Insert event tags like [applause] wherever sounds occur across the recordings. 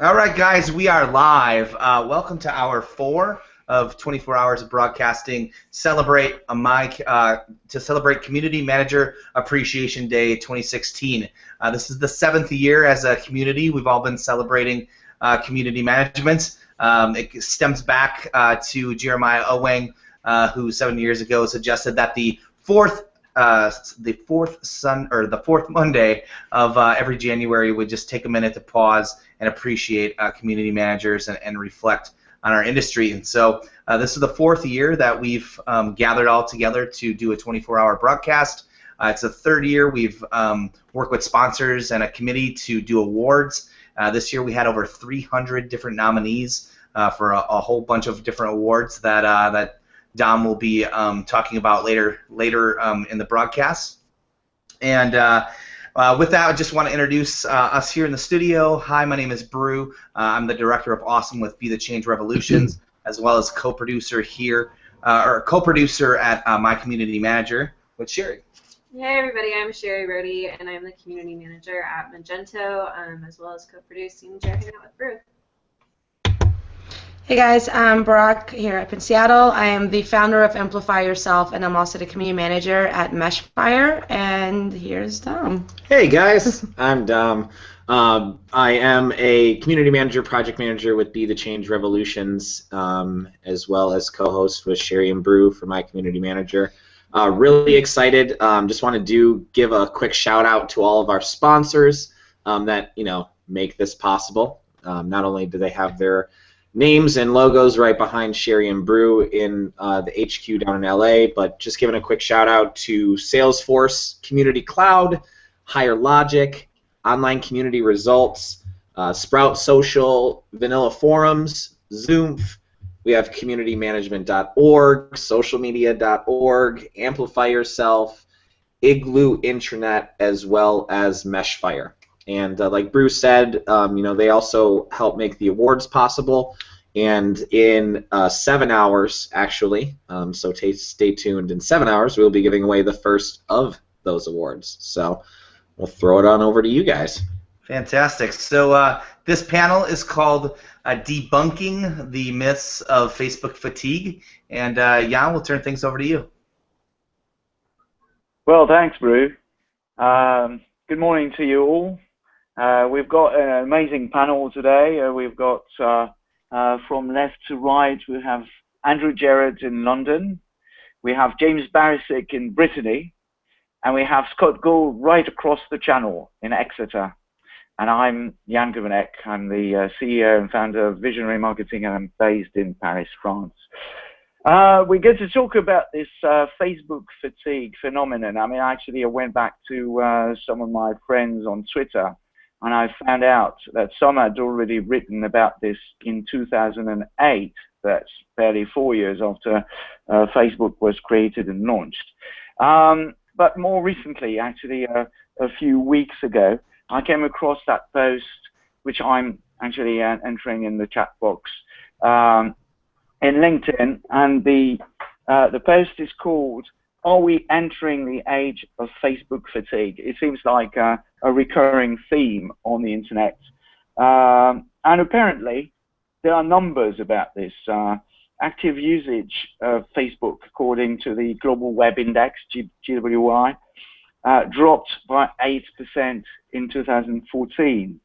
All right, guys, we are live. Uh, welcome to hour four of 24 hours of broadcasting. Celebrate a mic uh, to celebrate Community Manager Appreciation Day 2016. Uh, this is the seventh year as a community. We've all been celebrating uh, community management. Um, it stems back uh, to Jeremiah Owyang, who seven years ago suggested that the fourth uh, the fourth sun or the fourth Monday of uh, every January would just take a minute to pause and appreciate uh, community managers and, and, reflect on our industry. And so uh, this is the fourth year that we've um, gathered all together to do a 24-hour broadcast. Uh, it's the third year we've um, worked with sponsors and a committee to do awards. Uh, this year we had over 300 different nominees for a, a, whole bunch of different awards that that Dom will be um, talking about later later um, in the broadcast. And uh, uh, with that, I just want to introduce uh, us here in the studio. Hi, my name is Brew. Uh, I'm the director of Awesome with Be the Change Revolutions, as well as co-producer here, uh, or co-producer at uh, My Community Manager with Sherry. Hey everybody, I'm Sherry Brody, and I'm the community manager at Magento, um, as well as co-producing Jerry Out with Brew. Hey guys, I'm Brock here up in Seattle. I am the founder of Amplify Yourself, and I'm also the community manager at Meshfire. And here's Dom. Hey guys, [laughs] I'm Dom. Um, I am a community manager, project manager with Be the Change Revolutions, um, as well as co-host with Sherry and Brew for my community manager. Uh, really excited. Um, just want to do give a quick shout out to all of our sponsors um, that you know make this possible. Um, not only do they have their names and logos right behind Sherry and Brew in uh, the HQ down in LA. But just giving a quick shout out to Salesforce Community Cloud, Higher Logic, Online Community Results, uh, Sprout Social, Vanilla Forums, Zoom. We have communitymanagement.org, socialmedia.org, Amplify Yourself, Igloo Intranet, as well as Meshfire. And uh, like Bruce said, um, you know, they also help make the awards possible. And in uh, seven hours, actually, um, so t- stay tuned. In seven hours, we'll be giving away the first of those awards. So we'll throw it on over to you guys. Fantastic. So uh, this panel is called uh, Debunking the Myths of Facebook Fatigue. And uh, Yann, we'll turn things over to you. Well, thanks, Brew. Um, good morning to you all. Uh, we've got an amazing panel today. Uh, we've got uh, uh from left to right, we have Andrew Jerrod in London, we have James Barisic in Brittany, and we have Scott Gould right across the channel in Exeter. And I'm Yann Gourvennec. I'm the uh, CEO and founder of Visionary Marketing, and I'm based in Paris, France. Uh, we're going to talk about this uh, Facebook fatigue phenomenon. I mean, actually, I went back to uh, some of my friends on Twitter and I found out that some had already written about this in 2008. That's barely four years after uh, Facebook was created and launched. Um, but more recently, actually, uh, a few weeks ago, I came across that post, which I'm actually uh, entering in the chat box um, in LinkedIn, and the uh, the post is called are we entering the age of Facebook fatigue? It seems like a, a recurring theme on the internet. Um, and apparently, there are numbers about this. Uh, active usage of Facebook, according to the Global Web Index, GWI, uh, dropped by 8% in 2014.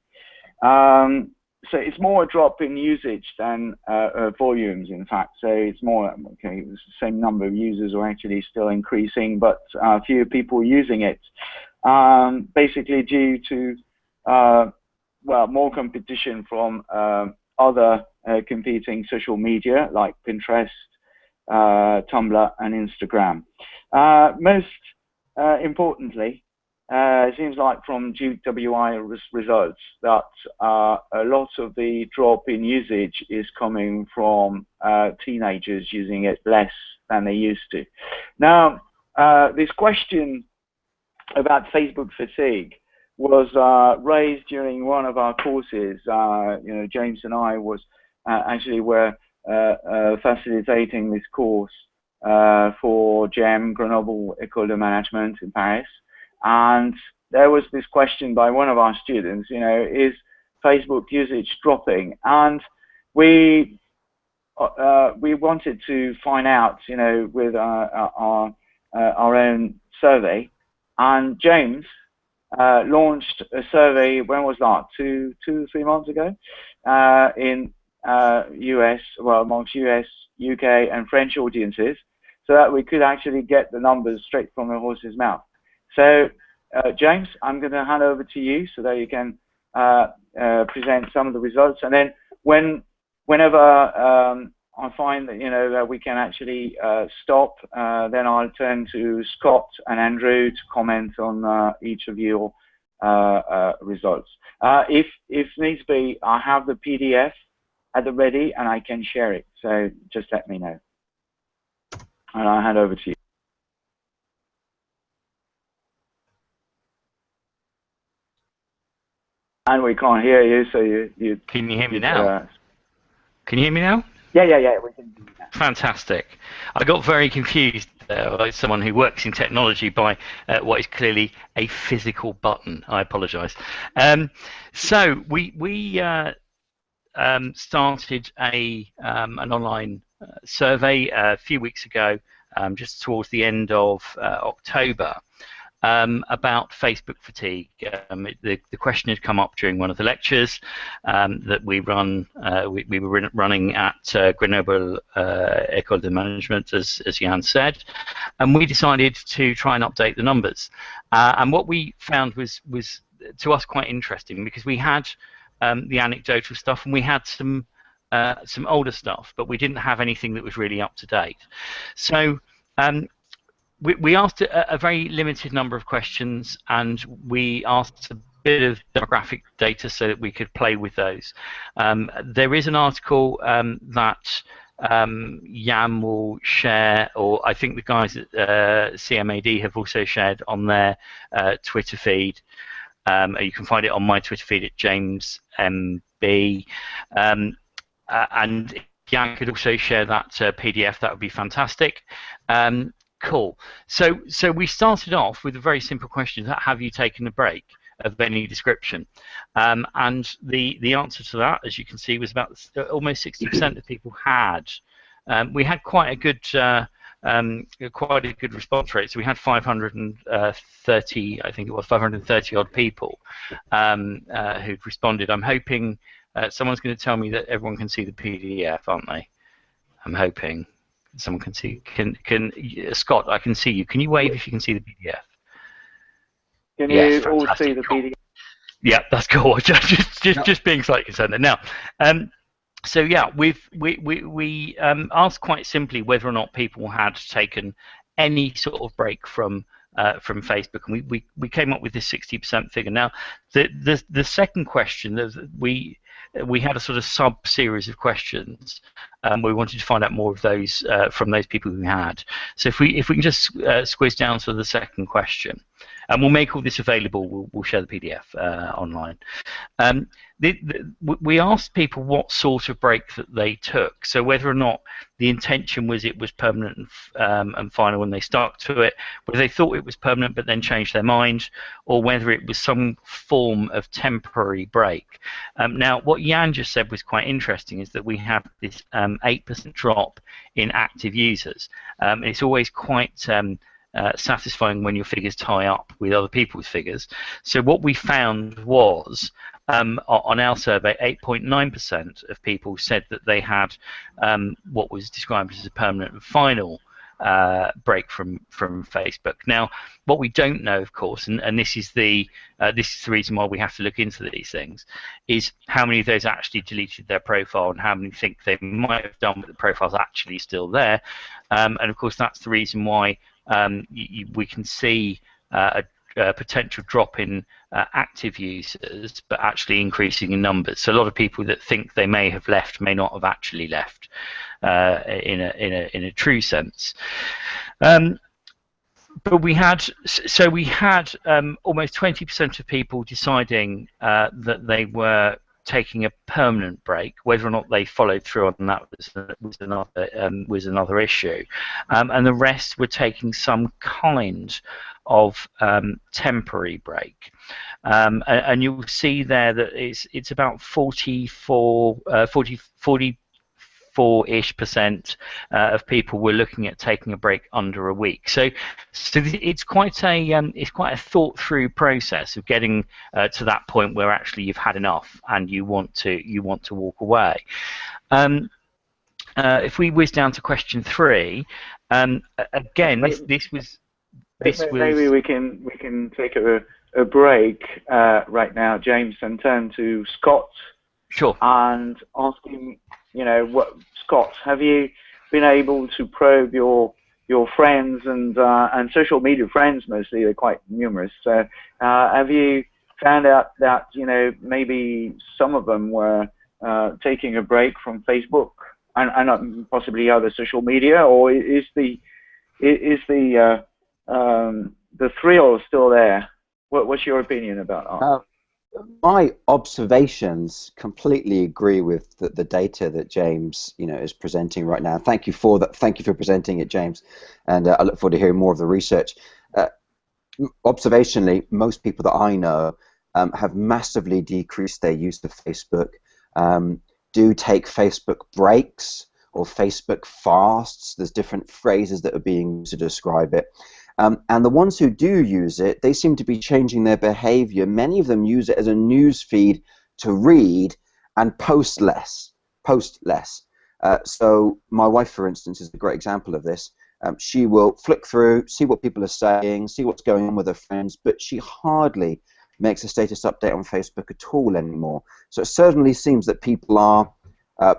Um, so it's more a drop in usage than uh, uh, volumes, in fact. So it's more, okay, the same number of users are actually still increasing, but uh, fewer people using it. Um, basically due to, uh, well, more competition from um, other uh, competing social media like Pinterest, uh, Tumblr, and Instagram. most importantly, uh, it seems like from GWI res results that uh, a lot of the drop in usage is coming from uh, teenagers using it less than they used to. Now, uh, this question about Facebook fatigue was uh, raised during one of our courses. Uh, you know, James and I was actually were facilitating this course for GEM, Grenoble École de Management in Paris. And there was this question by one of our students, you know, is Facebook usage dropping, and we uh, we wanted to find out, you know, with our our, our own survey, and James uh, launched a survey. When was that? Two, two, three months ago, uh, in uh, US, well, amongst US, UK, and French audiences, so that we could actually get the numbers straight from the horse's mouth. So, uh, James, I'm going to hand over to you so that you can uh, uh, present some of the results, and then when, whenever um, I find that you know that we can actually uh, stop, uh, then I'll turn to Scott and Andrew to comment on uh, each of your results. If if needs be, I have the PDF at the ready and I can share it. So just let me know, and I'll hand over to you. And we can't hear you, so you you. Can you hear me now? Can you hear me now? Yeah, yeah, yeah. We can. Fantastic. I got very confused uh, by someone who works in technology by uh, what is clearly a physical button. I apologise. Um, so we we uh, um, started a um, an online uh, survey a few weeks ago, um, just towards the end of uh, October um, about Facebook fatigue. Um, the, the, question had come up during one of the lectures um, that we run. Uh, we, we, were running at uh, Grenoble uh, École de Management, as, as Yann said, and we decided to try and update the numbers. Uh, and what we found was was to us quite interesting because we had um, the anecdotal stuff and we had some uh, some older stuff, but we didn't have anything that was really up to date. So um, we, we asked a, a, very limited number of questions and we asked a bit of demographic data so that we could play with those. Um, there is an article um, that um, Yann will share, or I think the guys at uh, CMAD have also shared on their uh, Twitter feed. Um, you can find it on my Twitter feed at James MB. Um, uh, and Yann could also share that uh, PDF. That would be fantastic. Um, Cool. So, so we started off with a very simple question: Have you taken a break of any description? Um, and the the answer to that, as you can see, was about almost 60% of people had. Um, we had quite a good. Uh, um, quite a good response rate. So we had 530, I think it was 530 odd people um, uh, who'd responded. I'm hoping uh, someone's going to tell me that everyone can see the PDF, aren't they? I'm hoping someone can see. Can can Scott? I can see you. Can you wave if you can see the PDF? Can yes, you all see the PDF? Yeah, that's cool. [laughs] Just just just, just being slightly concerned there. Now, um, so yeah, we've we we we um, asked quite simply whether or not people had taken any sort of break from uh, from Facebook, and we, we, we came up with this 60% figure. Now, the the the second question that we we had a sort of sub series of questions. Um, we wanted to find out more of those uh, from those people who had. So if we if we can just uh, squeeze down to the second question, and we'll make all this available. We'll, we'll share the PDF uh, online. Um, the, the, we asked people what sort of break that they took. So whether or not the intention was it was permanent and, um, and final when they stuck to it, whether they thought it was permanent but then changed their mind, or whether it was some form of temporary break. Um, now, what Yann just said was quite interesting, is that we have this 8% um, drop in active users. Um, it's always quite um, uh, satisfying when your figures tie up with other people's figures. So what we found was um, on our survey, 8.9% of people said that they had um, what was described as a permanent and final uh, break from from Facebook. Now, what we don't know, of course, and, and this is the uh, this is the reason why we have to look into these things, is how many of those actually deleted their profile and how many think they might have done, but the profile's actually still there. Um, and of course, that's the reason why um, we can see uh, a, a, potential drop in uh, active users, but actually increasing in numbers. So a lot of people that think they may have left may not have actually left uh, in a in a in a true sense. Um, but we had so we had um, almost 20% of people deciding uh, that they were taking a permanent break. Whether or not they followed through on that was, another um, was another issue, um, and the rest were taking some kind of um, temporary break. um, and, and, you'll see there that it's it's about 44, uh, 40, 40 four-ish percent uh, of people were looking at taking a break under a week. So, so it's quite a um, it's quite a thought-through process of getting uh, to that point where actually you've had enough and you want to you want to walk away. Um, uh, if we whiz down to question three, um, again, this, this was this maybe, was maybe we can we can take a, a break uh, right now, James, and turn to Scott. Sure. And ask him you know, what, Scott, have you been able to probe your your friends and uh, and social media friends mostly? They're quite numerous. So, uh, have you found out that you know maybe some of them were uh, taking a break from Facebook and, and possibly other social media, or is the is the uh, um, the thrill still there? What, what's your opinion about that? My observations completely agree with the, the, data that James, you know, is presenting right now. Thank you for that. Thank you for presenting it, James, and uh, I look forward to hearing more of the research. Uh, observationally, most people that I know um, have massively decreased their use of Facebook. Um, do take Facebook breaks or Facebook fasts. There's different phrases that are being used to describe it. Um, and the ones who do use it, they seem to be changing their behavior. Many of them use it as a news feed to read and post less. Post less. Uh, so my wife, for instance, is a great example of this. Um, she will flick through, see what people are saying, see what's going on with her friends, but she hardly makes a status update on Facebook at all anymore. So it certainly seems that people are uh,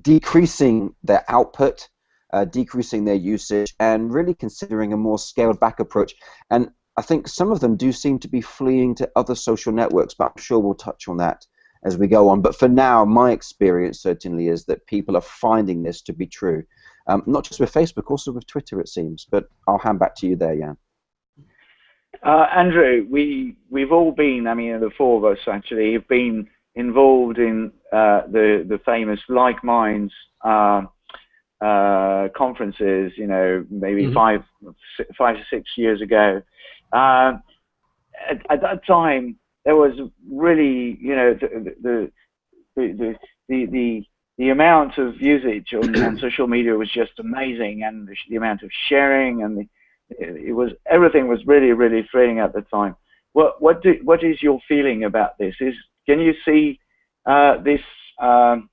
decreasing their output uh, decreasing their usage, and really considering a more scaled back approach. And I think some of them do seem to be fleeing to other social networks, but I'm sure we'll touch on that as we go on. But for now, my experience certainly is that people are finding this to be true. Um, not just with Facebook, also with Twitter, it seems. But I'll hand back to you there, Yann. Uh, Andrew, we we've all been. I mean, the four of us actually have been involved in uh, the the famous Like Minds uh, uh, conferences, you know, maybe mm-hmm. five, five to six years ago. Uh, at, at, that time, there was really, you know, the the the the, the, the amount of usage on, on, [clears throat] social media was just amazing, and the, the amount of sharing and the, it was everything was really really thrilling at the time. What what do, what is your feeling about this? Is can you see uh, this um,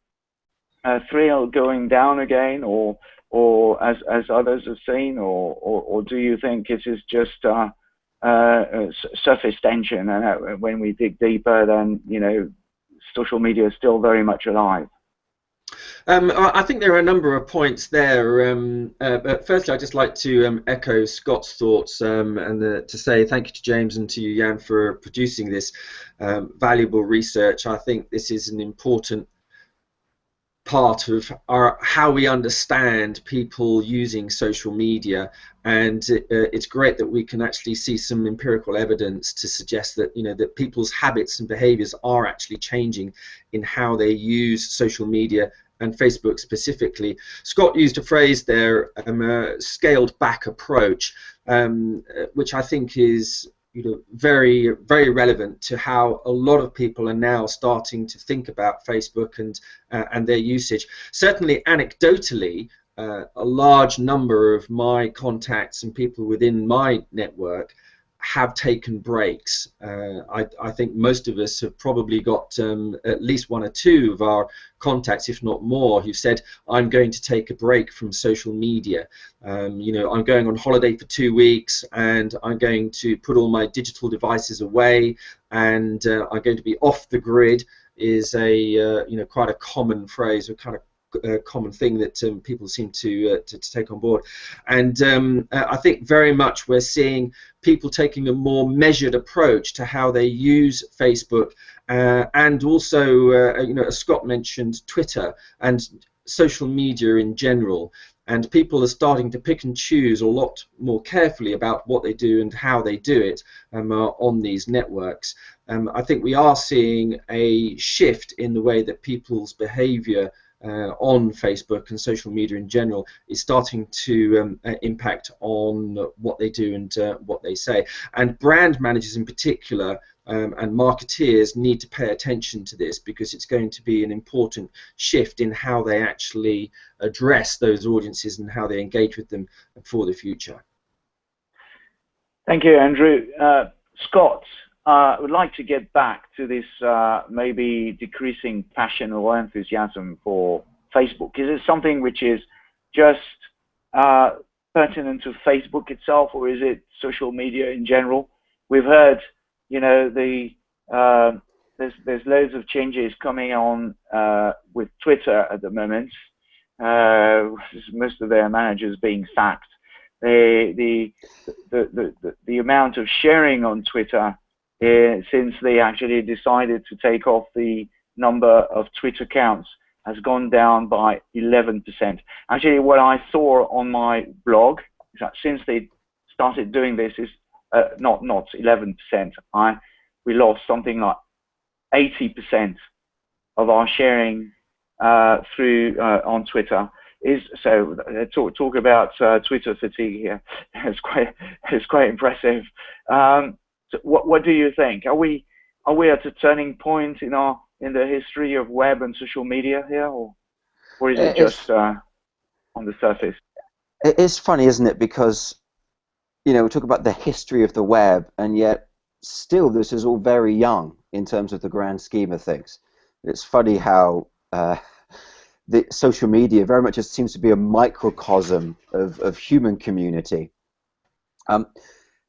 uh, thrill going down again, or or as as others have seen, or or, or do you think it is just uh, uh, surface tension, and uh, when we dig deeper, then you know, social media is still very much alive? Um, I think there are a number of points there. Um, uh, but firstly, I'd just like to um, echo Scott's thoughts um, and the, to say thank you to James and to you, Yann, for producing this um, valuable research. I think this is an important part of our how we understand people using social media and uh, it's great that we can actually see some empirical evidence to suggest that you know that people's habits and behaviors are actually changing in how they use social media and Facebook specifically. Scott used a phrase there, um, a scaled back approach, um, uh, which I think is you know, very, very relevant to how a lot of people are now starting to think about Facebook and uh, and their usage. Certainly, anecdotally, uh, a large number of my contacts and people within my network have taken breaks. Uh, I, I, think most of us have probably got um, at least one or two of our contacts, if not more, who said, I'm going to take a break from social media. Um, you know, I'm going on holiday for two weeks and I'm going to put all my digital devices away and uh, I'm going to be off the grid is a, uh, you know, quite a common phrase or kind of a common thing that um, people seem to, uh, to, to take on board, and um, uh, I think very much we're seeing people taking a more measured approach to how they use Facebook, uh, and also uh, you know as Scott mentioned Twitter and social media in general. And people are starting to pick and choose a lot more carefully about what they do and how they do it um, uh, on these networks. Um, I think we are seeing a shift in the way that people's behaviour on Facebook and social media in general is starting to um, uh, impact on what they do and uh, what they say. And brand managers in particular um, and marketeers need to pay attention to this because it's going to be an important shift in how they actually address those audiences and how they engage with them for the future. Thank you, Andrew. Uh, Scott, uh, I would like to get back to this uh, maybe decreasing passion or enthusiasm for Facebook. Is it something which is just uh, pertinent to Facebook itself, or is it social media in general? We've heard, you know, the uh, there's there's loads of changes coming on uh, with Twitter at the moment. most of their managers being sacked. The the the the, the amount of sharing on Twitter since they actually decided to take off the number of Twitter accounts has gone down by 11%. Actually, what I saw on my blog is that since they started doing this is uh, not not 11%. I we lost something like 80% of our sharing uh, through uh, on Twitter. Is so uh, talk talk about uh, Twitter fatigue here. [laughs] It's quite it's quite impressive. Um, so what what do you think? Are we are we at a turning point in our in the history of web and social media here, or or is it just uh, on the surface? It's funny, isn't it? Because you know we talk about the history of the web, and yet still this is all very young in terms of the grand scheme of things. It's funny how. Uh, [laughs] the social media very much just seems to be a microcosm of, of human community. Um,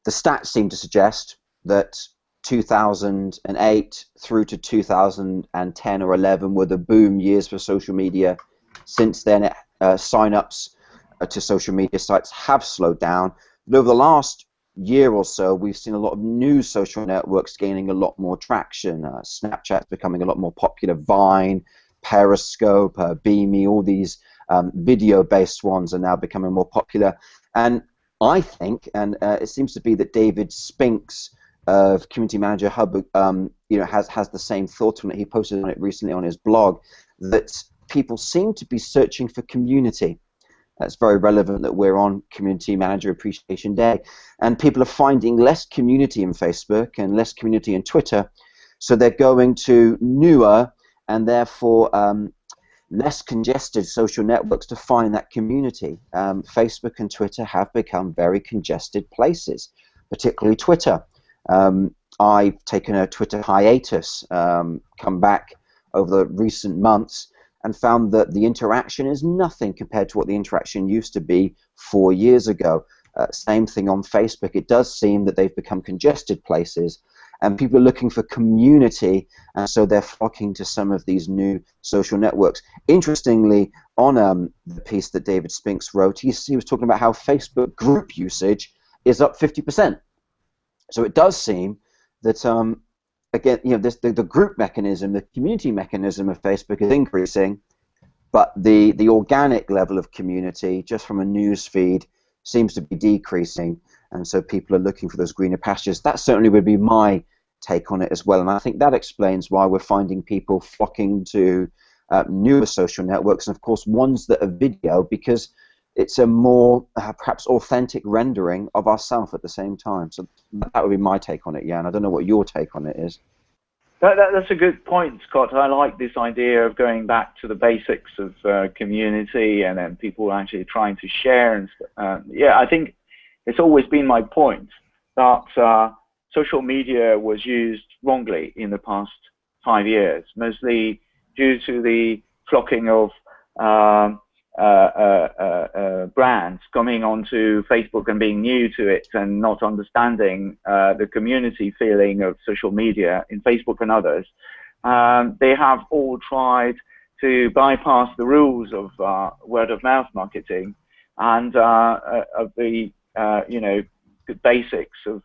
the stats seem to suggest that 2008 through to 2010 or 11 were the boom years for social media. Since then, uh, sign-ups uh, to social media sites have slowed down. But over the last year or so, we've seen a lot of new social networks gaining a lot more traction. Uh, Snapchat's becoming a lot more popular. Vine, Periscope, uh, Beamy, all these um, video-based ones are now becoming more popular. And I think, and uh, it seems to be that David Spinks of Community Manager Hub, um, you know, has has the same thought on it. He posted on it recently on his blog that people seem to be searching for community. That's very relevant that we're on Community Manager Appreciation Day, and people are finding less community in Facebook and less community in Twitter, so they're going to newer and therefore um, less congested social networks to find that community. Um, Facebook and Twitter have become very congested places, particularly Twitter. Um, I've taken a Twitter hiatus, um, come back over the recent months, and found that the interaction is nothing compared to what the interaction used to be four years ago. Uh, same thing on Facebook. It does seem that they've become congested places, and people are looking for community, and so they're flocking to some of these new social networks. Interestingly, on um, the piece that David Spinks wrote, he, he was talking about how Facebook group usage is up 50%. So it does seem that um, again, you know, this, the, the group mechanism, the community mechanism of Facebook is increasing, but the the organic level of community, just from a news feed, seems to be decreasing, and so people are looking for those greener pastures. That certainly would be my take on it as well, and I think that explains why we're finding people flocking to uh, newer social networks, and of course ones that are video, because it's a more uh, perhaps authentic rendering of ourselves at the same time. So that would be my take on it, Yann. I don't know what your take on it is. That, that, that's a good point, Scott. I like this idea of going back to the basics of uh, community and then people actually trying to share. And uh, yeah, I think it's always been my point that uh, social media was used wrongly in the past five years, mostly due to the flocking of um, brands coming onto Facebook and being new to it and not understanding uh, the community feeling of social media in Facebook and others, um, they have all tried to bypass the rules of uh, word of mouth marketing and of the you know basics of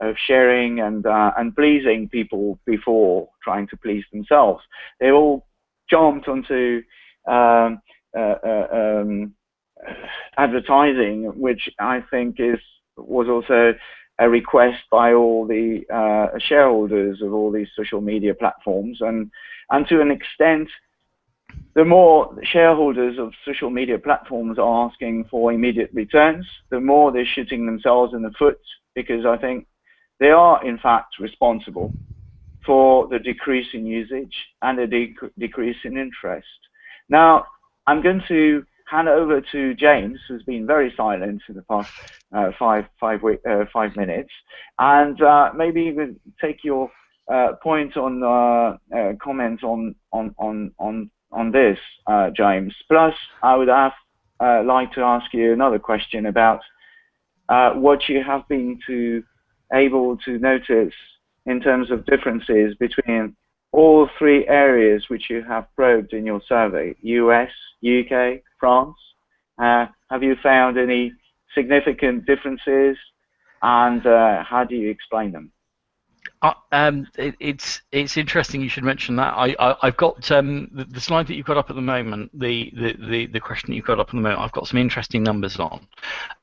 of sharing and and pleasing people before trying to please themselves. They all jumped onto um, uh, uh, um, advertising, which I think is was also a request by all the uh, shareholders of all these social media platforms, and and to an extent, the more shareholders of social media platforms are asking for immediate returns, the more they're shooting themselves in the foot because I think they are in fact responsible for the decrease in usage and the dec decrease in interest. Now, I'm going to hand over to James, who's been very silent in the past uh, five, five, uh, five minutes, and uh, maybe even take your uh, point on uh, uh, comment on on on on on this, James. Plus, I would have like to ask you another question about what you have been to able to notice in terms of differences between all three areas which you have probed in your survey, US, UK, France? Uh, have you found any significant differences and uh, how do you explain them? Um, it, it's it's interesting you should mention that. I, I have got um, the, the, slide that you've got up at the moment, the, the, the, the question that you've got up at the moment. I've got some interesting numbers on.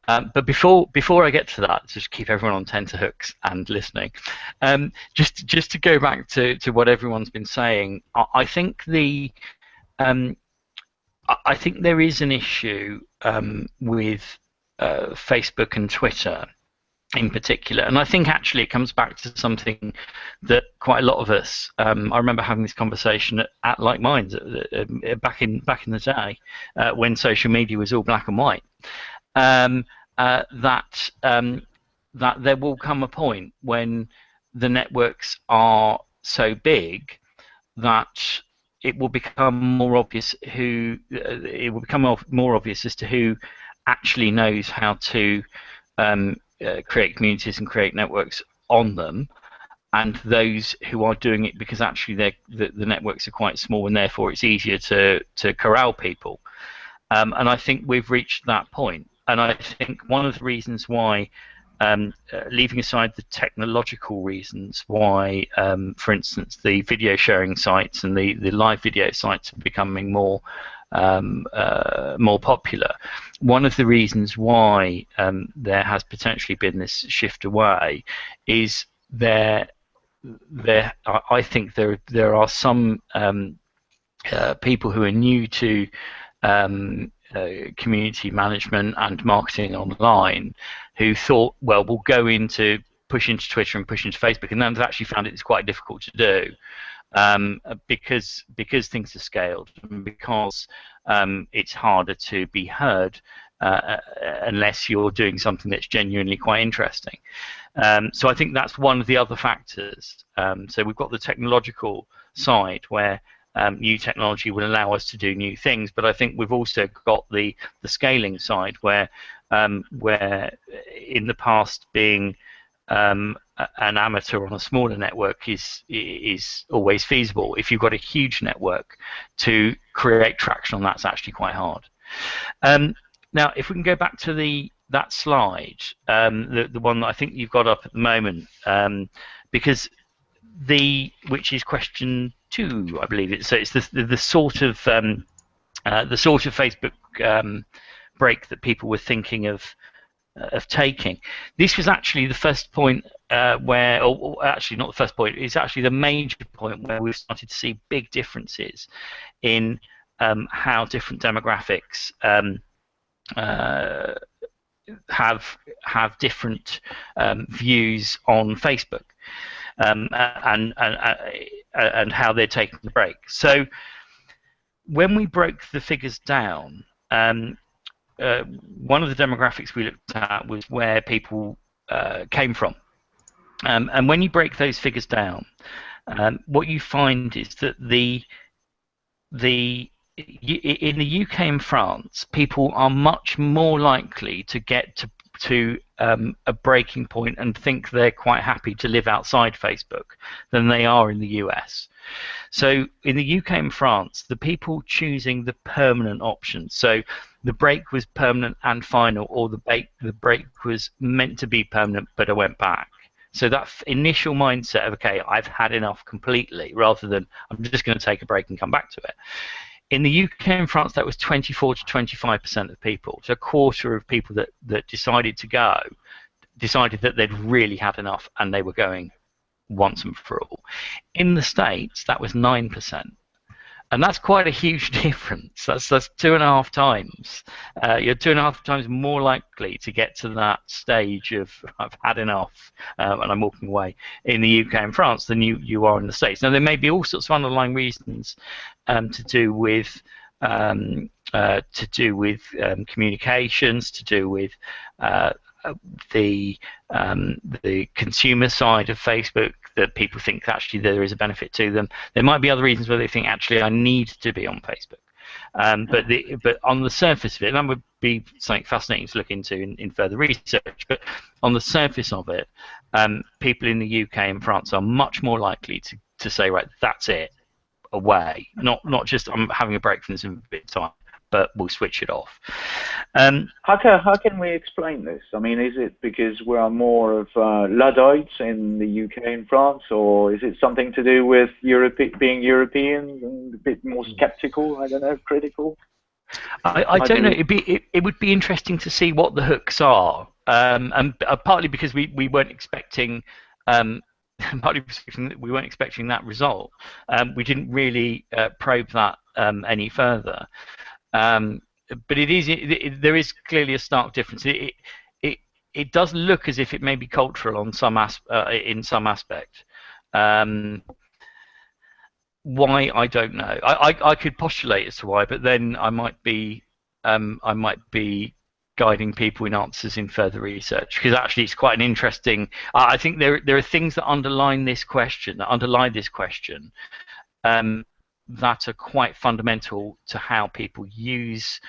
Um, but before before I get to that, just keep everyone on tenterhooks and listening. Um, just just to go back to, to what everyone's been saying, I, I think the um, I think there is an issue um, with uh, Facebook and Twitter in particular. And I think actually it comes back to something that quite a lot of us. Um, I remember having this conversation at, at Like Minds uh, uh, back in back in the day uh, when social media was all black and white. Um, uh, that um, that there will come a point when the networks are so big that it will become more obvious who uh, it will become more obvious as to who actually knows how to um, uh, create communities and create networks on them, and those who are doing it because actually the, the networks are quite small and therefore it's easier to, to corral people. Um, and I think we've reached that point. And I think one of the reasons why, um, uh, leaving aside the technological reasons why, um, for instance, the video sharing sites and the, the live video sites are becoming more um, uh, more popular. One of the reasons why um, there has potentially been this shift away is there. There, I think there there are some um, uh, people who are new to um, uh, community management and marketing online who thought, well, we'll go into push into Twitter and push into Facebook, and then they've actually found it's quite difficult to do um, because because things are scaled and because um, it's harder to be heard uh, uh, unless you're doing something that's genuinely quite interesting. Um, so I think that's one of the other factors. Um, so we've got the technological side where um, new technology will allow us to do new things, but I think we've also got the the scaling side where um, where in the past being um, an amateur on a smaller network is is always feasible. If you've got a huge network, to create traction on that's actually quite hard. Um, now, if we can go back to the that slide, um, the the one that I think you've got up at the moment, um, because the which is question two, I believe it. So it's the the, the sort of um, uh, the sort of Facebook um, break that people were thinking of of taking. This was actually the first point uh, where, or, actually not the first point, it's actually the major point where we've started to see big differences in um, how different demographics um, uh, have have different um, views on Facebook um, and, and uh, and how they're taking the break. So when we broke the figures down, um, uh, one of the demographics we looked at was where people uh, came from. Um, and when you break those figures down, um, what you find is that the the in the UK and France, people are much more likely to get to to um, a breaking point and think they're quite happy to live outside Facebook than they are in the US. So in the UK and France, the people choosing the permanent option, so the break was permanent and final, or the break the break was meant to be permanent, but I went back. So that initial mindset of okay, I've had enough completely, rather than I'm just going to take a break and come back to it. In the UK and France, that was 24 to 25 percent of people. So a quarter of people that that decided to go decided that they'd really had enough and they were going once and for all. In the States, that was nine percent. And that's quite a huge [laughs] difference. That's that's two and a half times. Uh, you're two and a half times more likely to get to that stage of [laughs] I've had enough um, and I'm walking away in the UK and France than you you are in the States. Now there may be all sorts of underlying reasons um, to do with um, uh, to do with um, communications, to do with uh, the um, the consumer side of Facebook that people think actually there is a benefit to them. There might be other reasons where they think actually I need to be on Facebook. Um, but the, but on the surface of it, that would be something fascinating to look into in, in further research. But on the surface of it, um, people in the UK and France are much more likely to, to say, right, that's it, away. Not not just I'm having a break from this in a bit of time but we'll switch it off. Um, how, can, how can we explain this? I mean, is it because we are more of uh, Luddites in the UK and France, or is it something to do with Europe, being Europeans and a bit more skeptical, I don't know, critical? I, I don't know. It'd be, it, it would be interesting to see what the hooks are, um, and uh, partly because we, we weren't expecting um, [laughs] partly we weren't expecting that result. Um, we didn't really uh, probe that um, any further. Um, but it is it, it, there is clearly a stark difference. It, it it does look as if it may be cultural on some as, uh, in some aspect. Um, why I don't know. I, I, I could postulate as to why, but then I might be um, I might be guiding people in answers in further research because actually it's quite an interesting. I think there there are things that underline this question that underlie this question um, that are quite fundamental to how people use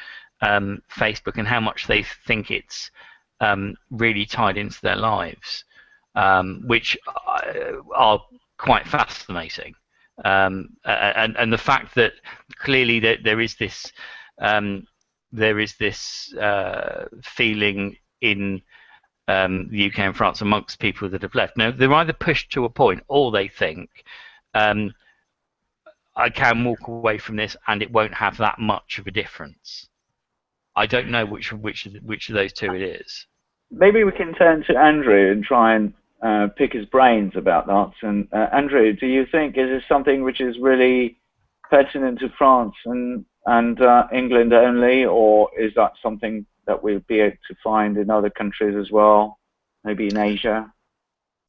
um, Facebook and how much they think it's um, really tied into their lives, um, which uh, are quite fascinating. Um, and, and the fact that clearly there, is this um, there is this uh, feeling in um, the UK and France amongst people that have left. Now they're either pushed to a point or they think I can walk away from this and it won't have that much of a difference. I don't know which which which of those two it is. Maybe we can turn to Andrew and try and uh, pick his brains about that. And uh, Andrew, do you think is this something which is really pertinent to France and and uh, England only, or is that something that we'll be able to find in other countries as well, maybe in Asia?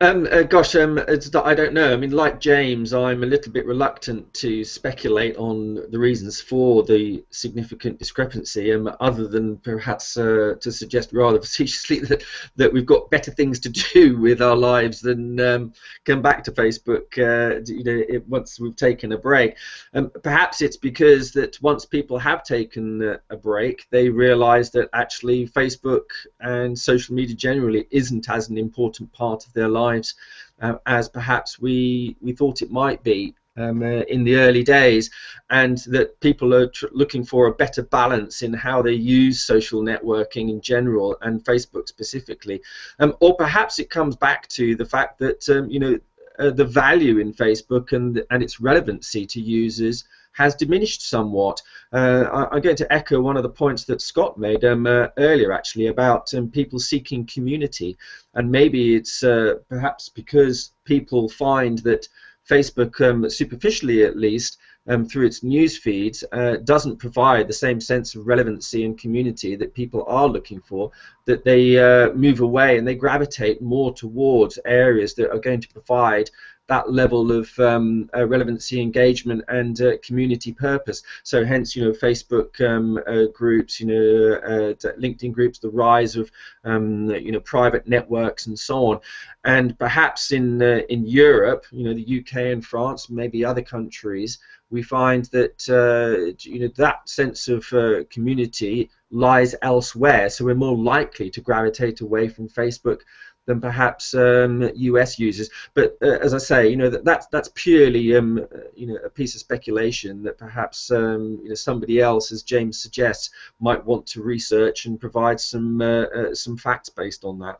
Um, uh, gosh, um, I don't know. I mean, like James, I'm a little bit reluctant to speculate on the reasons for the significant discrepancy, um, other than perhaps uh, to suggest rather [laughs] facetiously that, that we've got better things to do with our lives than um, come back to Facebook. Uh, you know, it, once we've taken a break, um, perhaps it's because that once people have taken a break, they realise that actually Facebook and social media generally isn't as an important part of their life lives uh, as perhaps we we thought it might be um, uh, in the early days, and that people are looking for a better balance in how they use social networking in general and Facebook specifically, um, or perhaps it comes back to the fact that um, you know uh, the value in Facebook and and its relevancy to users has diminished somewhat. Uh, I, am going to echo one of the points that Scott made um, uh, earlier, actually, about um, people seeking community. And maybe it's uh, perhaps because people find that Facebook, um, superficially at least, um, through its news feeds, uh, doesn't provide the same sense of relevancy and community that people are looking for, that they uh, move away and they gravitate more towards areas that are going to provide that level of um, uh, relevancy, engagement, and uh, community purpose. So, hence, you know, Facebook um, uh, groups, you know, uh, LinkedIn groups, the rise of, um, you know, private networks, and so on. And perhaps in uh, in Europe, you know, the UK and France, maybe other countries, we find that uh, you know that sense of community lies elsewhere. So we're more likely to gravitate away from Facebook than perhaps um, US users. But uh, as I say, you know that that's that's purely um, uh, you know a piece of speculation that perhaps um, you know somebody else, as James suggests, might want to research and provide some uh, uh, some facts based on that.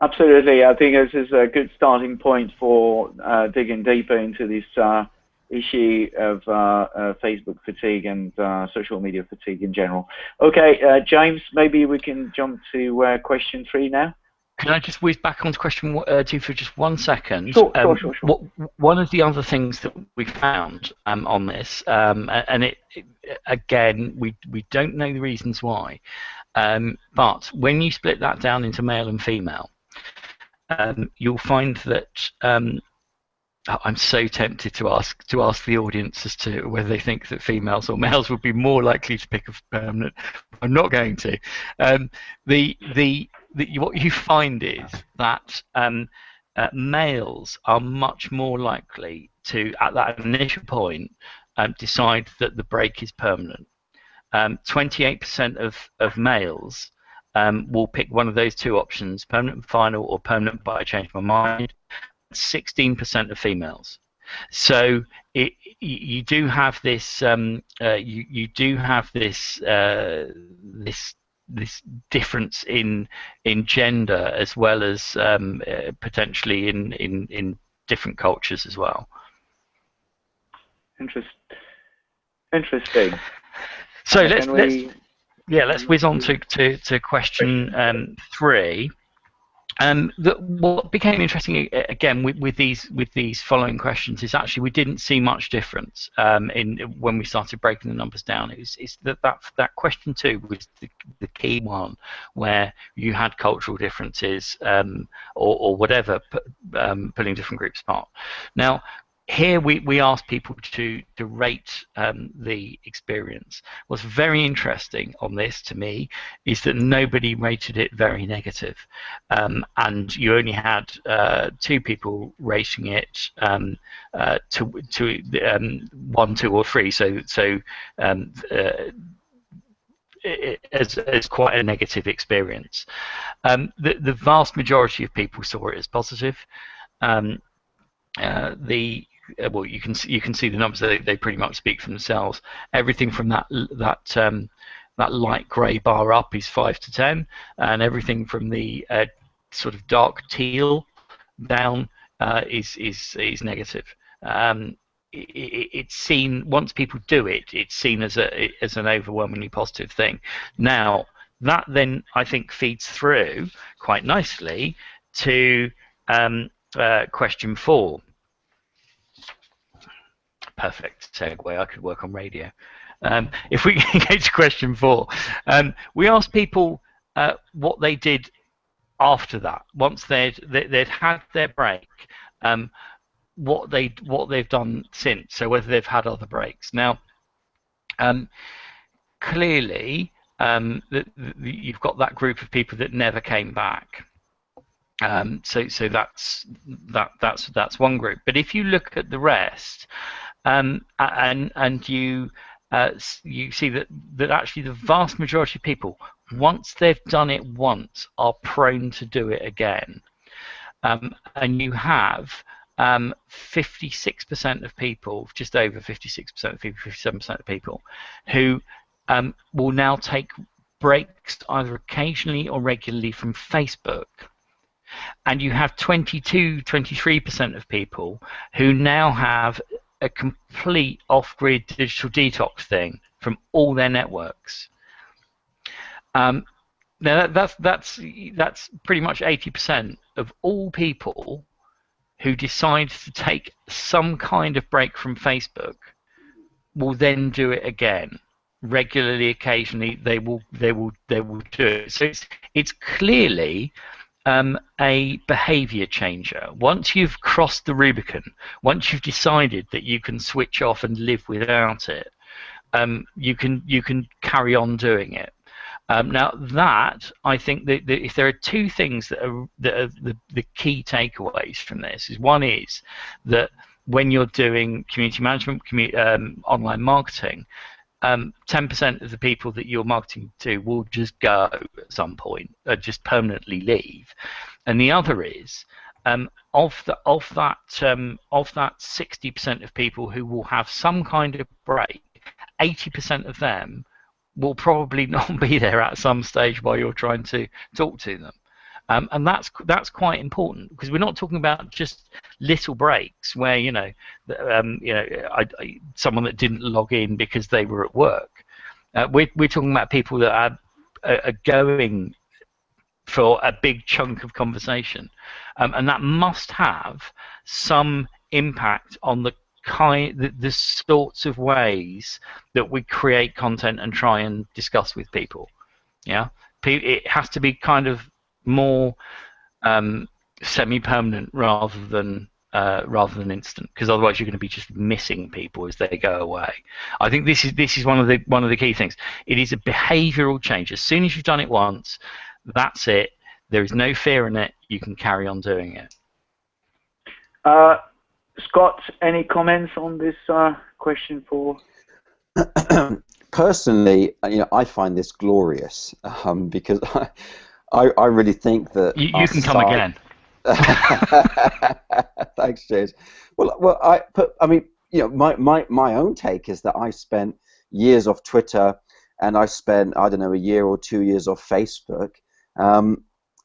Absolutely, I think this is a good starting point for uh, digging deeper into this uh, issue of Facebook fatigue and social media fatigue in general. Okay, James, maybe we can jump to question three now. Can I just whiz back onto question uh, two for just one second? Sure, um, sure, sure, sure. What, one of the other things that we found um, on this, um, and it, it again, we we don't know the reasons why, um, but when you split that down into male and female, um, you'll find that um, I'm so tempted to ask to ask the audience as to whether they think that females or males would be more likely to pick a permanent. I'm not going to. Um, the the the what you find is that um, uh, males are much more likely to, at that initial point, um, decide that the break is permanent. Um, 28% of of males um, will pick one of those two options: permanent and final, or permanent but I changed my mind. 16% of females. So it, you, you do have this, um, uh, you, you do have this, uh, this, this difference in in gender as well as um, uh, potentially in, in in different cultures as well. Interest, interesting. So let's, can let's yeah let's whiz on to to, to question um, three. Um, the, what became interesting again with, with these with these following questions is actually we didn't see much difference um, in when we started breaking the numbers down. It it's that, that that question two was the, the key one where you had cultural differences um, or, or whatever um, pulling different groups apart. Now here we, we asked people to, to rate um, the experience. What's very interesting on this to me is that nobody rated it very negative. Um, and you only had uh, two people rating it um, uh, to, to um, one, two, or three. So, so um, uh, as, as quite a negative experience. Um, the, the vast majority of people saw it as positive. Uh, the well, you can see, you can see the numbers. They, they pretty much speak for themselves. Everything from that that um, that light grey bar up is five to ten, and everything from the uh, sort of dark teal down uh, is is is negative. Um, it, it, it's seen once people do it, it's seen as a as an overwhelmingly positive thing. Now that then I think feeds through quite nicely to um, uh, question four perfect segue. I could work on radio. Um, if we [laughs] go to question four, um, we asked people uh, what they did after that, once they'd they'd had their break, um, what they what they've done since. So whether they've had other breaks. Now, um, clearly, um, the, the, you've got that group of people that never came back. Um, so so that's that that's that's one group. But if you look at the rest, um, and and you uh, you see that that actually the vast majority of people, once they've done it once, are prone to do it again. Um, and you have um, 56% of people, just over 56% of people, 57% of people, who um, will now take breaks either occasionally or regularly from Facebook. And you have 22, 23% of people who now have a complete off-grid digital detox thing from all their networks. Um, now that, that's that's that's pretty much 80% of all people who decide to take some kind of break from Facebook will then do it again regularly. Occasionally, they will they will they will do it. So it's it's clearly um, a behavior changer. Once you've crossed the Rubicon, once you've decided that you can switch off and live without it, um, you can you can carry on doing it. Um, now that I think that, that, if there are two things that are, that are the, the key takeaways from this is one is that when you're doing community management, commu- um, online marketing, um, 10% of the people that you're marketing to will just go at some point, uh, just permanently leave, and the other is um, of the of that um, of that 60% of people who will have some kind of break, 80% of them will probably [laughs] not be there at some stage while you're trying to talk to them. Um, and that's that's quite important because we're not talking about just little breaks where you know, um, you know, I, I, someone that didn't log in because they were at work. Uh, we're we're talking about people that are, are going for a big chunk of conversation, um, and that must have some impact on the kind, the, the sorts of ways that we create content and try and discuss with people. Yeah, it has to be kind of more um, semi-permanent rather than uh, rather than instant, because otherwise you're going to be just missing people as they go away. I think this is this is one of the one of the key things. It is a behavioural change. As soon as you've done it once, that's it. There is no fear in it. You can carry on doing it. Uh, Scott, any comments on this uh, question four? [clears throat] Personally, you know, I find this glorious um, because [laughs] I, I, I, really think that you, you can come again. [laughs] Thanks, James. Well, well, I, but, I mean, you know, my, my, my own take is that I spent years off Twitter, and I spent I don't know a year or two years off Facebook. Um,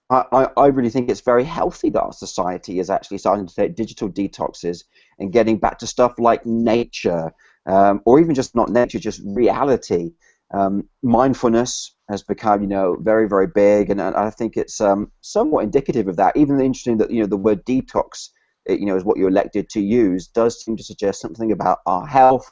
I, I really think it's very healthy that our society is actually starting to take digital detoxes and getting back to stuff like nature, um, or even just not nature, just reality. Um, mindfulness has become, you know, very, very big, and, I think it's um, somewhat indicative of that. Even interesting that you know the word detox, you know, is what you're elected to use, does seem to suggest something about our health,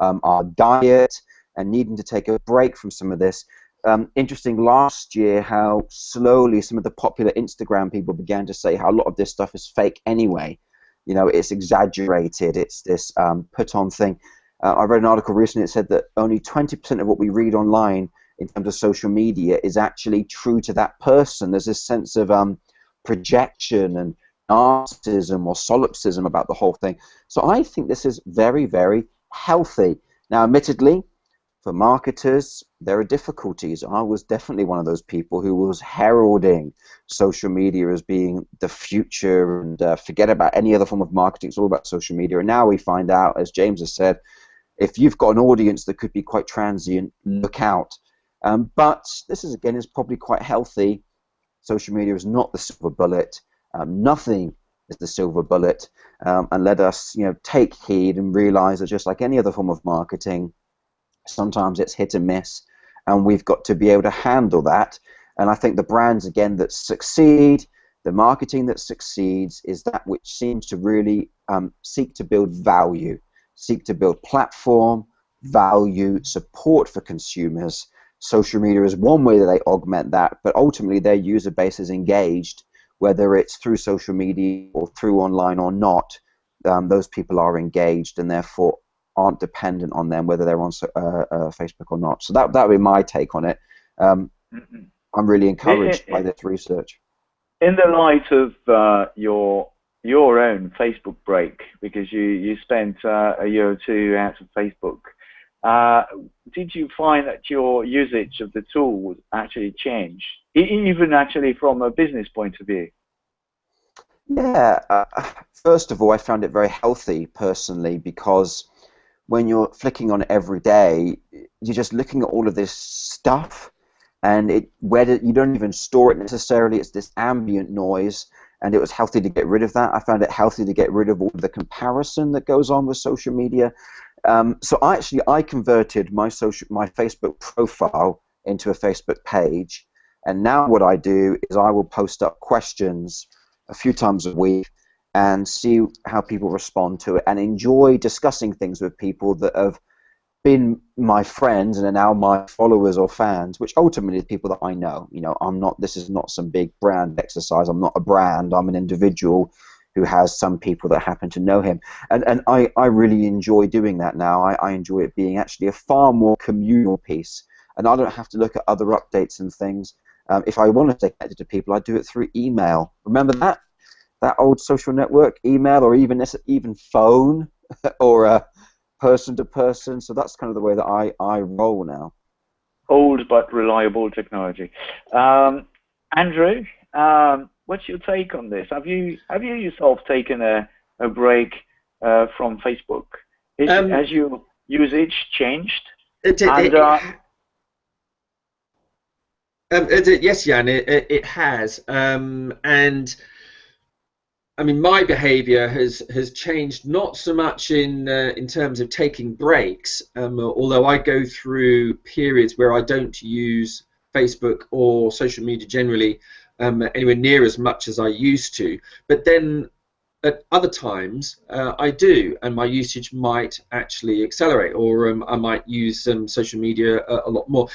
um, our diet, and needing to take a break from some of this um, interesting last year how slowly some of the popular Instagram people began to say how a lot of this stuff is fake anyway. You know, it's exaggerated. It's this um, put-on thing. Uh, I read an article recently that said that only 20% of what we read online in terms of social media is actually true to that person. There's this sense of um, projection and narcissism or solipsism about the whole thing. So I think this is very, very healthy. Now, admittedly, for marketers, there are difficulties. I was definitely one of those people who was heralding social media as being the future and uh, forget about any other form of marketing. It's all about social media. And now we find out, as James has said, if you've got an audience that could be quite transient, look out. Um, but this is again is probably quite healthy. Social media is not the silver bullet. Um, nothing is the silver bullet. Um, and let us, you know, take heed and realize that just like any other form of marketing, Sometimes it's hit and miss, and we've got to be able to handle that. And I think the brands, again, that succeed, the marketing that succeeds, is that which seems to really um, seek to build value, seek to build platform, value, support for consumers. Social media is one way that they augment that, but ultimately their user base is engaged, whether it's through social media or through online or not. Um, those people are engaged and therefore aren't dependent on them, whether they're on uh, uh, Facebook or not. So that that would be my take on it. Um, mm-hmm. I'm really encouraged by this research. In the light of uh, your your own Facebook break, because you you spent uh, a year or two out of Facebook, uh, did you find that your usage of the tool actually change, even actually from a business point of view? Yeah. Uh, first of all, I found it very healthy personally because when you're flicking on it every day, you're just looking at all of this stuff, and it whether you don't even store it necessarily, it's this ambient noise, and it was healthy to get rid of that. I found it healthy to get rid of all the comparison that goes on with social media. Um, so I actually I converted my social my Facebook profile into a Facebook page, and now what I do is I will post up questions a few times a week and see how people respond to it and enjoy discussing things with people that have been my friends and are now my followers or fans, which ultimately people that I know. You know, I'm not. This is not some big brand exercise. I'm not a brand. I'm an individual who has some people that happen to know him, and and I, I really enjoy doing that now. I, I enjoy it being actually a far more communal piece, and I don't have to look at other updates and things. Um, if I want to stay connected to people, I do it through email. Remember that? that old social network, email, or even even phone, [laughs] or uh, person to person. So that's kind of the way that I, I roll now. Old but reliable technology. Um, Andrew, um, what's your take on this? Have you have you yourself taken a, a break uh, from Facebook? Is, um, has your usage changed? It, it, and, uh, um, yes, Yann, it, it, has. Um, and I mean, my behaviour has has changed not so much in uh, in terms of taking breaks, um, although I go through periods where I don't use Facebook or social media generally um, anywhere near as much as I used to. But then at other times uh, I do, and my usage might actually accelerate, or um, I might use um, social media a, a, lot more,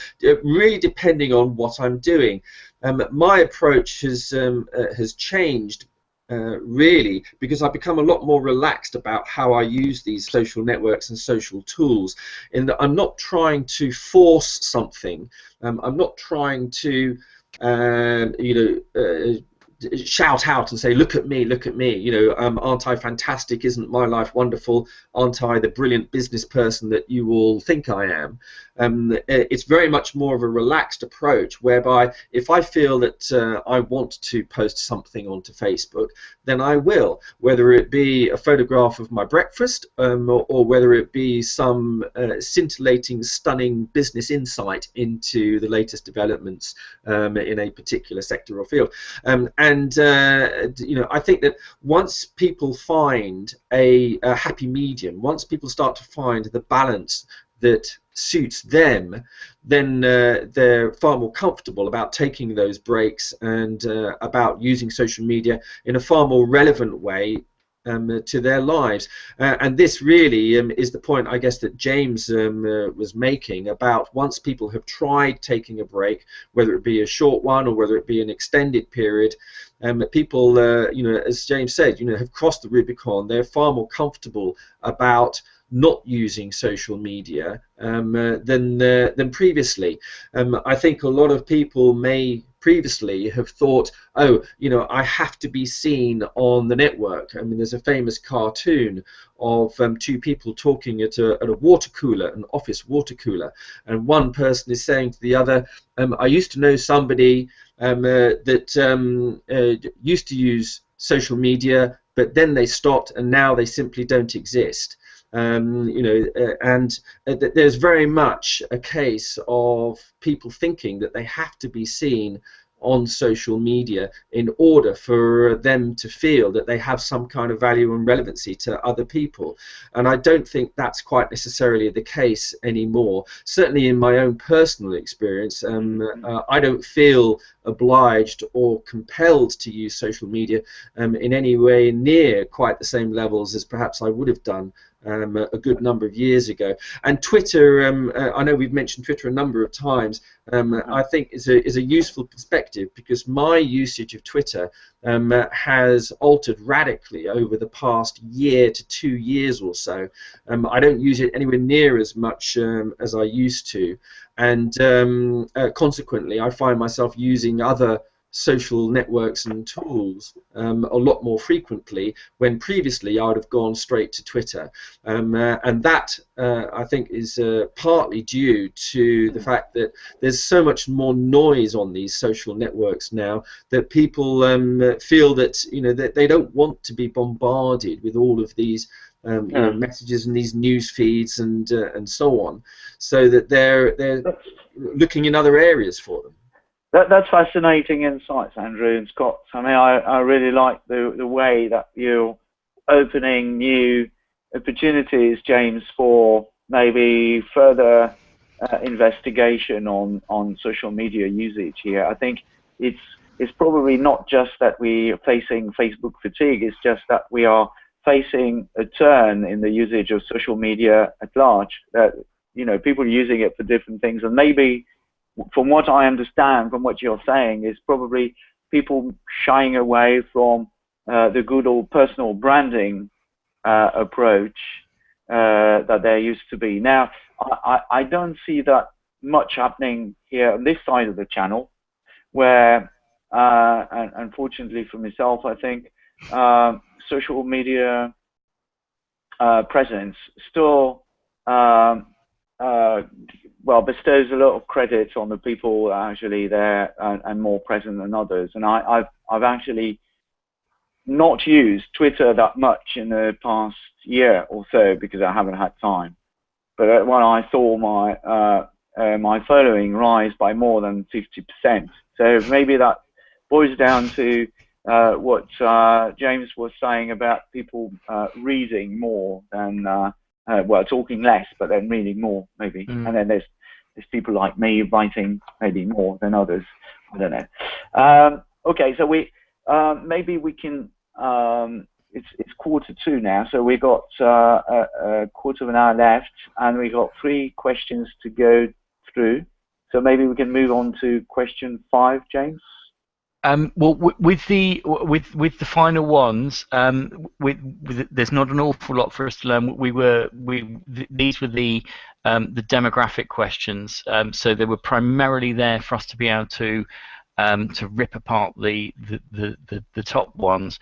really depending on what I'm doing. Um, my approach has um, uh, has changed uh, really because I've become a lot more relaxed about how I use these social networks and social tools. In that I'm not trying to force something. Um, I'm not trying to, um, you know, uh, shout out and say, "Look at me, look at me!" You know, um, aren't I fantastic? Isn't my life wonderful? Aren't I the brilliant business person that you all think I am? Um, it's very much more of a relaxed approach, whereby if I feel that uh, I want to post something onto Facebook, then I will, whether it be a photograph of my breakfast um, or, or, whether it be some uh, scintillating, stunning business insight into the latest developments um, in a particular sector or field. Um, and uh, you know, I think that once people find a, a happy medium, once people start to find the balance that suits them, then uh, they're far more comfortable about taking those breaks and uh, about using social media in a far more relevant way um, to their lives. Uh, and this really um, is the point, I guess, that James um, uh, was making about once people have tried taking a break, whether it be a short one or whether it be an extended period, um, people, uh, you know, as James said, you know, have crossed the Rubicon. They're far more comfortable about not using social media um, uh, than uh, than previously. Um, I think a lot of people may previously have thought, oh, you know, I have to be seen on the network. I mean, there's a famous cartoon of um, two people talking at a, at a water cooler, an office water cooler, and one person is saying to the other, um, I used to know somebody um, uh, that um, uh, used to use social media, but then they stopped and now they simply don't exist. Um, you know, uh, and uh, there's very much a case of people thinking that they have to be seen on social media in order for them to feel that they have some kind of value and relevancy to other people. And I don't think that's quite necessarily the case anymore. Certainly in my own personal experience, um, uh, I don't feel obliged or compelled to use social media um, in any way near quite the same levels as perhaps I would have done um, a, good number of years ago. And Twitter, um, uh, I know we've mentioned Twitter a number of times. Um, mm-hmm. I think is a is a useful perspective because my usage of Twitter um, uh, has altered radically over the past year to two years or so. Um, I don't use it anywhere near as much um, as I used to, and uh, consequently, I find myself using other social networks and tools um, a lot more frequently when previously I would have gone straight to Twitter. Um, uh, and that, uh, I think, is uh, partly due to the fact that there's so much more noise on these social networks now that people um, feel that, you know, that they don't want to be bombarded with all of these um, you know, messages and these news feeds and uh, and so on, so that they're they're looking in other areas for them. That, that's fascinating insights, Andrew and Scott. I mean, I, I really like the, the way that you're opening new opportunities, James, for maybe further uh, investigation on, on social media usage here. I think it's it's probably not just that we are facing Facebook fatigue, it's just that we are facing a turn in the usage of social media at large. That you know, people using it for different things, and maybe from what I understand from what you're saying, is probably people shying away from uh, the good old personal branding uh, approach uh, that there used to be. Now, I, I, don't see that much happening here on this side of the channel, where, uh, and unfortunately for myself, I think um, social media uh, presence still um, uh, well, bestows a lot of credit on the people actually there and, and more present than others. And I, have I've actually not used Twitter that much in the past year or so because I haven't had time. But uh, when I saw my uh, uh, my following rise by more than 50%, so maybe that boils down to uh, what uh, James was saying about people uh, reading more than uh, well, talking less, but then reading more, maybe. Mm. And then there's there's people like me writing maybe more than others. I don't know. Um, okay, so we uh, maybe we can. Um, it's it's quarter to now, so we've got uh, a, a, quarter of an hour left, and we've got three questions to go through. So maybe we can move on to question five, James. Um, well, with the with with the final ones, um, with, with, there's not an awful lot for us to learn. We were we th these were the um, the demographic questions, um, so they were primarily there for us to be able to um, to rip apart the the, the the, the top ones.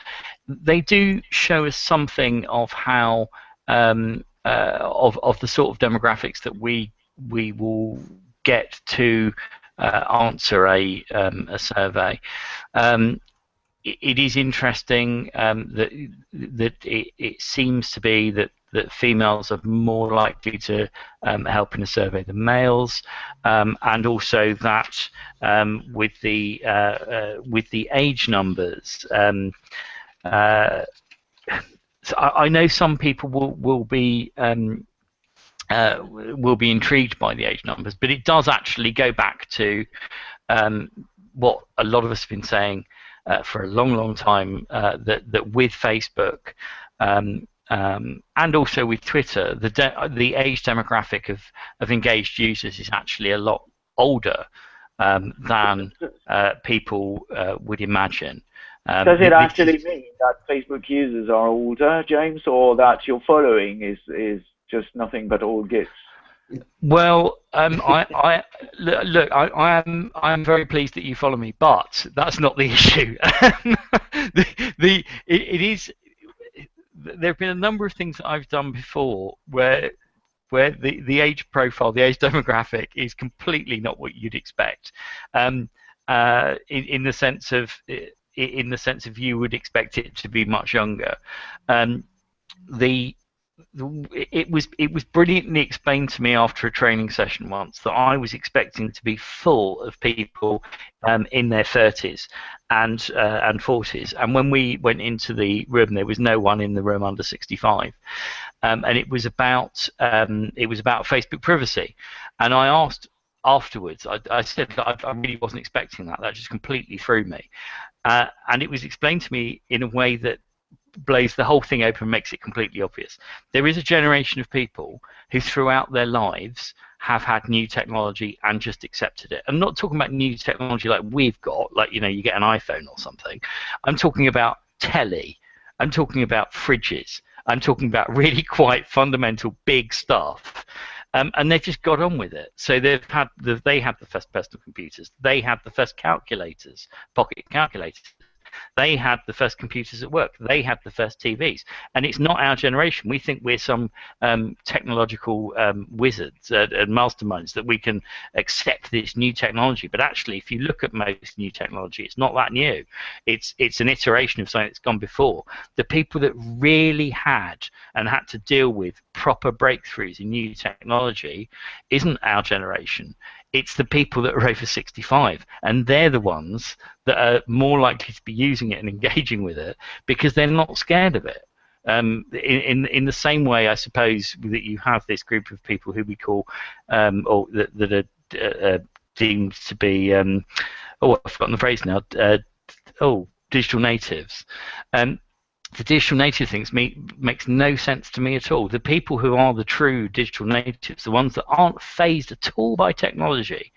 They do show us something of how um, uh, of of the sort of demographics that we we will get to answer a um, a survey. Um, it, it is interesting um, that that it, it, seems to be that that females are more likely to um, help in a survey than males, um, and also that um, with the uh, uh, with the age numbers. Uh, [sighs] so I, I, know some people will will be um, uh, will be intrigued by the age numbers, but it does actually go back to um, what a lot of us have been saying uh, for a long, long time uh, that that with Facebook um, um, and also with Twitter, the the age demographic of of engaged users is actually a lot older um, than uh, people uh, would imagine. Um, Does it actually mean that Facebook users are older, James, or that your following is is just nothing but old gits. Well, um, I, I look, I, I, am, I am very pleased that you follow me, but that's not the [laughs] issue. the, the it, it is. There have been a number of things that I've done before where, where the, the age profile, the age [laughs] demographic, is completely not what you'd expect. Um, uh, in, in the sense of, in the sense of you would expect it to be much younger. Um, the it was it was brilliantly explained to me after a training session once that I was expecting to be full of people um, in their 30s and uh, and 40s, and when we went into the room, there was no one in the room under 65, um, and it was about um, it was about Facebook privacy, and I asked afterwards, I, I said I, I, really wasn't expecting that. That just completely threw me, uh, and it was explained to me in a way that blows the whole thing open makes it completely obvious. There is a generation of people who throughout their lives have had new technology and just accepted it. I'm not talking about new technology like we've got, like you know, you get an iPhone or something. I'm talking about telly. I'm talking about fridges. I'm talking about [laughs] really quite fundamental big stuff. Um, and they've just got on with it. So they've had the, they had the first personal computers. They had the first calculators, pocket calculators. They had the first computers at work. They had the first TVs. And it's not our generation. We think we're some um, technological um, wizards uh, and masterminds that we can accept this new technology. But actually, if you look at most new technology, it's not that new. It's it's an iteration of something that's gone before. The people that really had and had to deal with proper breakthroughs in new technology isn't our generation it's the people that are over 65 and they're the ones that are more likely to be using it and engaging with it because they're not scared of it. Um, in, in, in the same way I suppose that you have this group of people who we call um, or that, that are uh, uh, deemed to be um, oh I've forgotten the phrase now uh, oh digital natives. Um, the digital native things me, makes no sense to me at all. The people who are the true digital natives, the ones that aren't fazed at all by technology,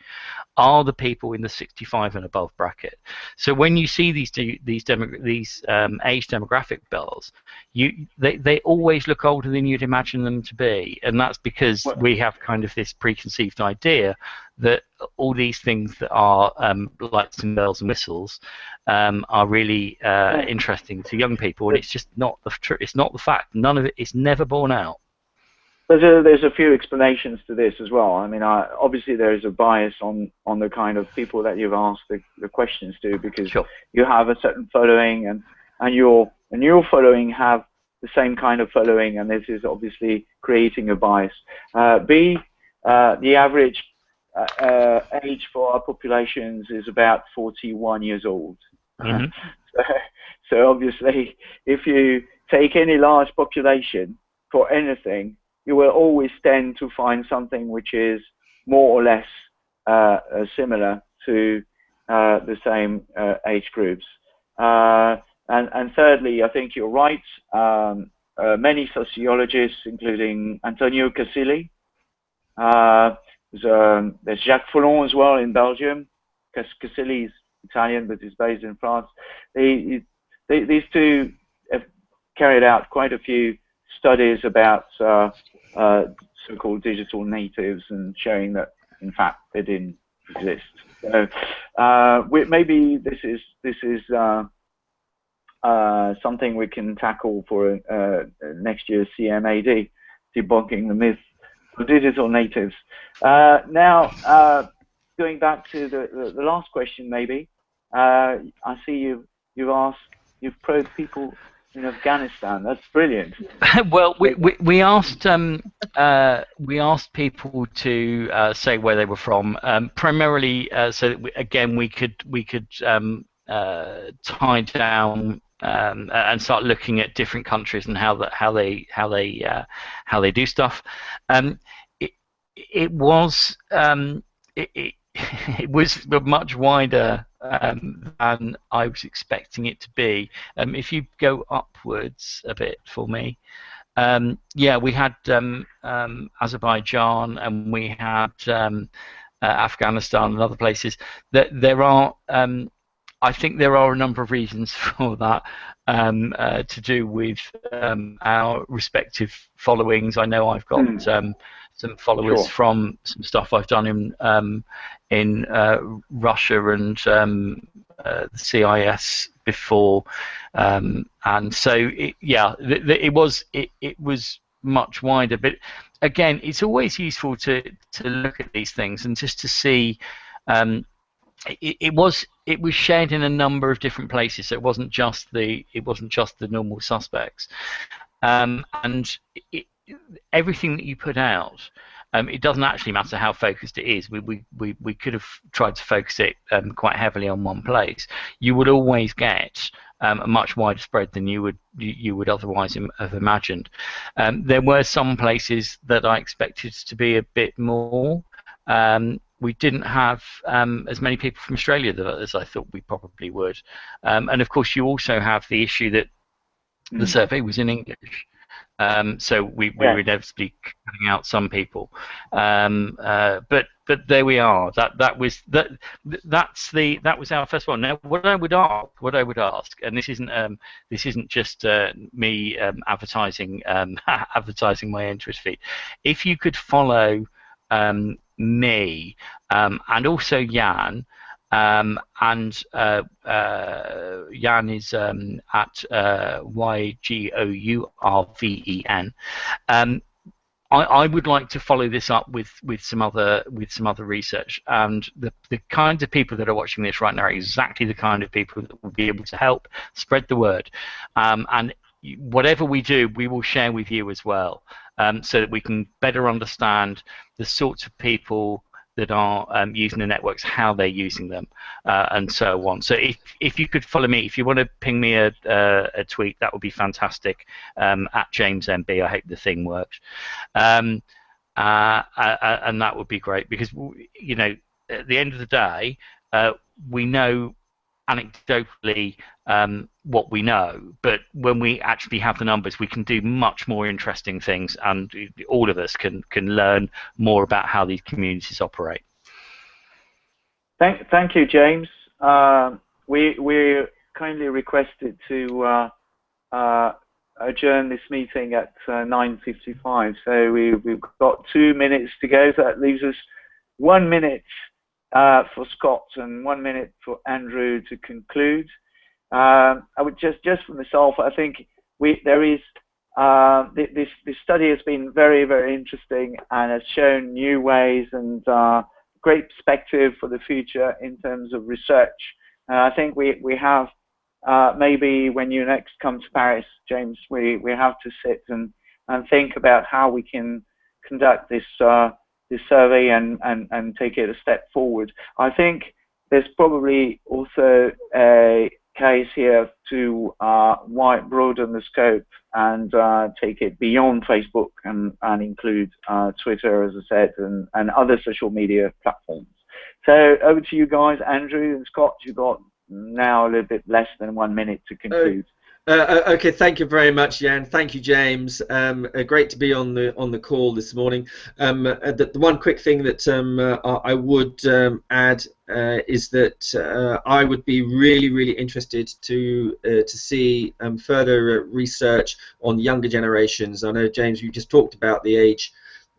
are the people in the 65 and above bracket. So when you see these these demo, these um, age demographic bells, you they, they always look older than you'd imagine them to be, and that's because we have kind of this preconceived idea that all these things that are um, lights and bells and whistles um, are really uh, interesting to young people, and it's just not the tr- it's not the fact. None of it is never borne out. There's a, there's a few explanations to this as well. I mean, I, obviously there is a bias on, on the kind of people that you've asked the, the questions to because sure. you have a certain following and, and your and your following have the same kind of following, and this is obviously creating a bias. Uh, B, uh, the average age for our populations is about 41 years old. Mm-hmm. [laughs] so, so obviously, if you take any large population for anything, you will always tend to find something which is more or less uh, uh, similar to the same age groups. and, and thirdly, I think you're right. Um, many sociologists, including Antonio Casilli, there's, um, there's Jacques Folon as well in Belgium. Casilli is Italian, but is based in France. They, they, these two have carried out quite a few studies about uh, uh, so-called digital natives and showing that, in fact, they didn't exist. So uh, we, maybe this is this is uh, uh, something we can tackle for uh, next year's CMAD, debunking the myth of digital natives. now, going back to the, the, the, last question, maybe I see you you've asked you've probed people in Afghanistan. That's brilliant. [laughs] well, we, we, we asked um, uh, we asked people to uh, say where they were from, um, primarily uh, so that we, again we could we could um, uh, tie down um, and start looking at different countries and how that how they how they uh, how they do stuff. Um, it, it was um, it, it, [laughs] it was much wider um, than I was expecting it to be. Um, if you go upwards a bit for me, um, yeah, we had um, um, Azerbaijan and we had um, uh, Afghanistan and other places. That there are, I think there are a number of reasons [laughs] for that. Uh, to do with our respective followings. I know I've got mm some followers sure. from some stuff I've done in um, in uh, Russia and um, uh, the CIS before, um, and so it, yeah, th- th- it was it, it was much wider. But again, it's always useful to to look at these things and just to see. Um, it, was it was shared in a number of different places, so it wasn't just the it wasn't just the normal suspects, um, and it, everything that you put out, um, it doesn't actually matter how focused it is. We, we, we, we could have tried to focus it um, quite heavily on one place. You would always get um, a much wider spread than you would you, you would otherwise Im- have imagined. Um, there were some places that I expected to be a bit more. Um, we didn't have um, as many people from Australia as I thought we probably would. and of course, you also have the issue that the hmm. survey was in English. Um, so we, we yeah. were inevitably cutting out some people. Um, uh, but but there we are. That that was that that's the that was our first one. Now what I would ask, what I would ask, and this isn't um, this isn't just uh, me um, advertising um, [laughs] advertising my interest feed. If you could follow um, me and also Yann. Um, and uh, uh, Yann is um, at uh, Y G O U R V E N. Um, I, I, would like to follow this up with, with some other with some other research, and the the kinds of people that are watching this right now are exactly the kind of people that will be able to help spread the word, um, and whatever we do, we will share with you as well, um, so that we can better understand the sorts of people that are um, using the networks, how they're using them, uh, and so on. So if, if you could follow me, if you want to ping me a, a, a tweet, that would be fantastic. Um, at JamesMB, I hope the thing works, um, uh, uh, and that would be great because you know at the end of the day, uh, we know anecdotally um, what we know, but when we actually have the numbers, we can do much more interesting things, and all of us can can learn more about how these communities operate. Thank, thank you, James. Uh, we we kindly requested to uh, uh, adjourn this meeting at 9:55, uh, so we we've got two minutes to go. So that leaves us one minute uh, for Scott and one minute for Andrew to conclude. Um, I would just, just for myself, I think we, there is, uh, this, this study has been very, very interesting and has shown new ways and uh, great perspective for the future in terms of research. And I think we, we have, uh, maybe when you next come to Paris, James, we, we have to sit and, and think about how we can conduct this uh, this survey and, and, and take it a step forward. I think there's probably also a case here to uh, wide broaden the scope and uh, take it beyond Facebook and, and include uh, Twitter, as I said, and, and other social media platforms. So over to you guys, Andrew and Scott. You've got now a little bit less than one minute to conclude. Uh, uh, okay, thank you very much, Yann. Thank you, James. Um, uh, great to be on the on the call this morning. Um, uh, the, the, one quick thing that um, uh, I would um, add uh, is that I would be really, really interested to to see um, further research on younger generations. I know, James, you just talked about the age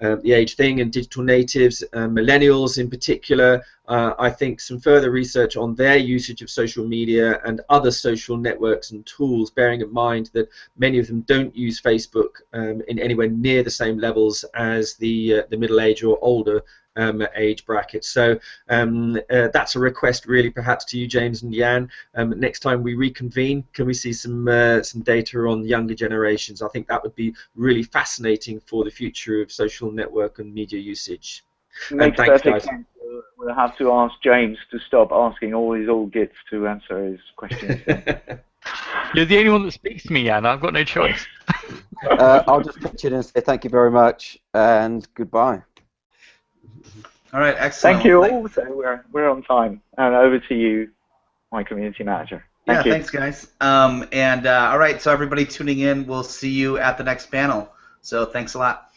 uh, the age thing and digital natives, uh, millennials in particular. Uh, I think some further research on their usage of social media and other social networks and tools, bearing in mind that many of them don't use Facebook um, in anywhere near the same levels as the uh, the middle age or older um, age bracket. So um, uh, that's a request, really, perhaps to you, James and Yann. Um, next time we reconvene, can we see some uh, some data on younger generations? I think that would be really fascinating for the future of social network and media usage. Makes thanks, perfect sense. We'll have to ask James to stop asking all his old gits to answer his questions. [laughs] You're the only one that speaks to me, Yann. I've got no choice. [laughs] uh, I'll just pitch in and say thank you very much and goodbye. All right, excellent. Thank you all. So we're, we're on time. And over to you, my community manager. Thank yeah, you. thanks, guys. Um, and uh, all right, so everybody tuning in, we'll see you at the next panel. So thanks a lot.